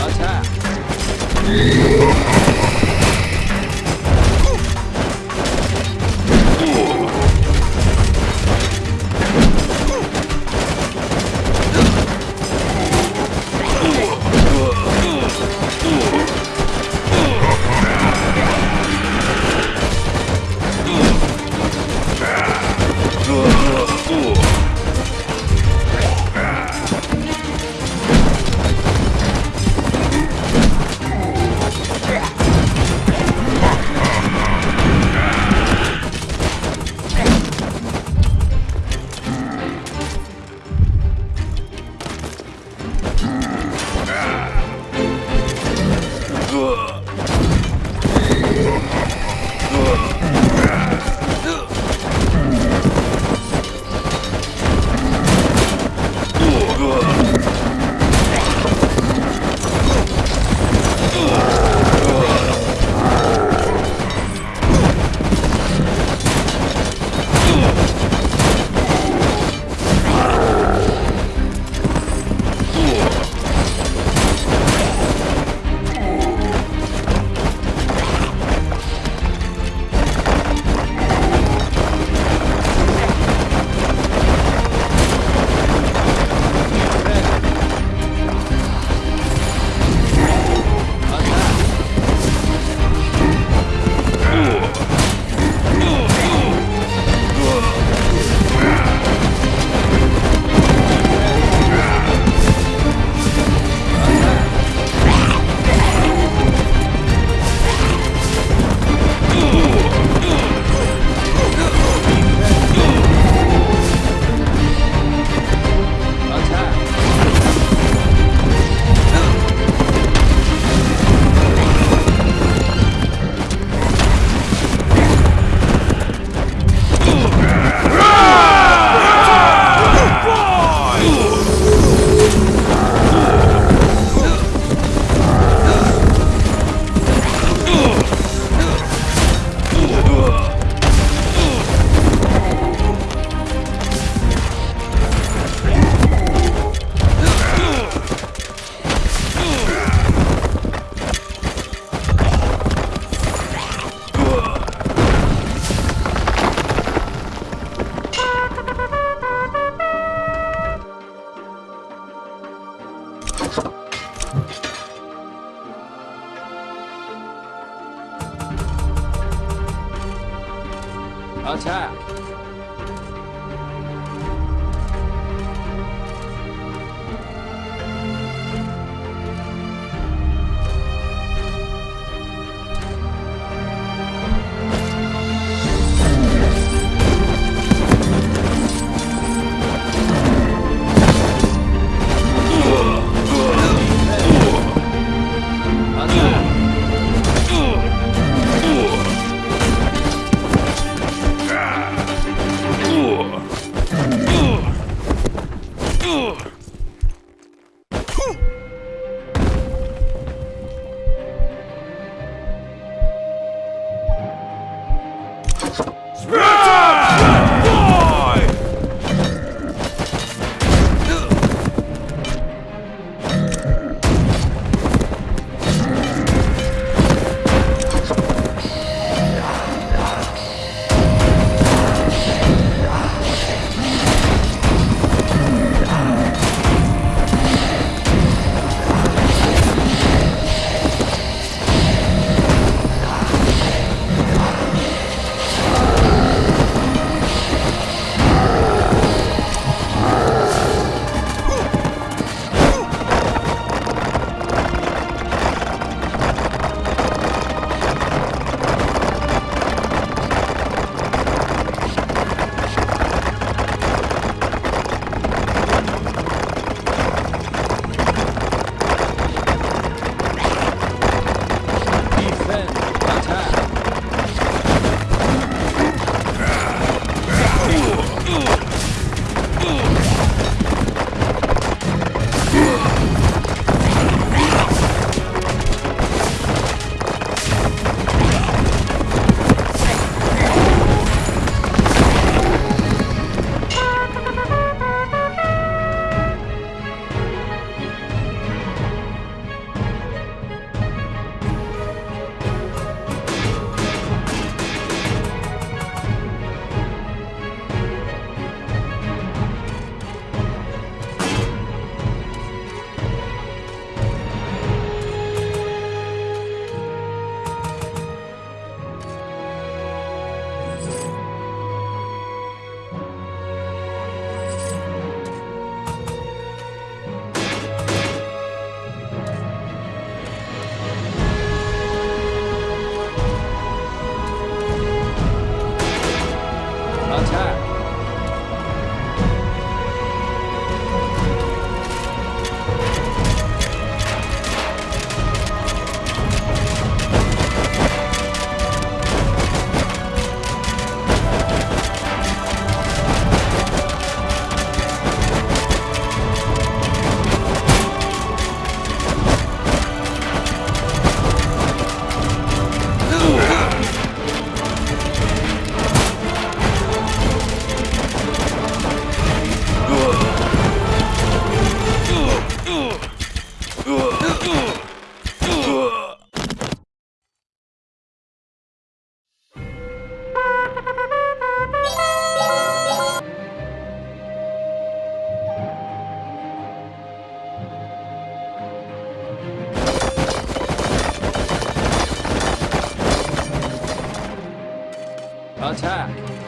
Attack! Ugh. Attack!